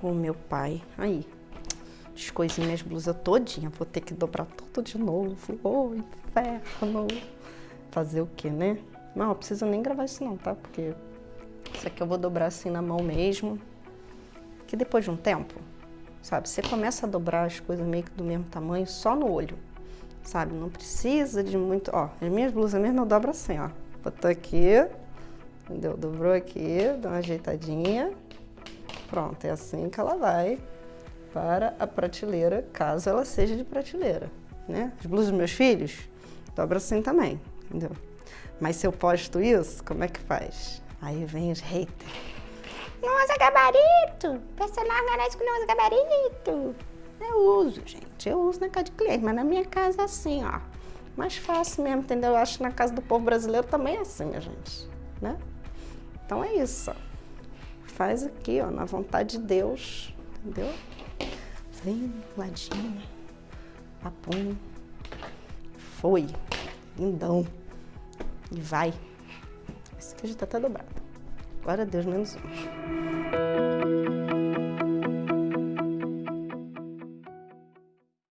O meu pai, aí, descoisei minhas blusas todinha, vou ter que dobrar tudo de novo. Ô, oh, inferno! Fazer o que, né? Não, não precisa nem gravar isso não, tá? Porque isso aqui eu vou dobrar assim na mão mesmo. Que depois de um tempo, sabe, você começa a dobrar as coisas meio que do mesmo tamanho só no olho, sabe? Não precisa de muito... Ó, as minhas blusas mesmo eu dobro assim, ó. Botou aqui, entendeu? Dobrou aqui, dá uma ajeitadinha. Pronto, é assim que ela vai para a prateleira, caso ela seja de prateleira, né? As blusas dos meus filhos, dobra assim também, entendeu? Mas se eu posto isso, como é que faz? Aí vem os haters. Não usa gabarito! Personagem que não usa gabarito! Eu uso, gente. Eu uso na casa de cliente, mas na minha casa é assim, ó. Mais fácil mesmo, entendeu? Eu acho que na casa do povo brasileiro também é assim, gente. Né? Então é isso. Faz aqui, ó, na vontade de Deus. Entendeu? Vem, ladinho. Papum. Foi. Lindão. E vai. Esse aqui já tá até dobrado. Glória a Deus, menos um.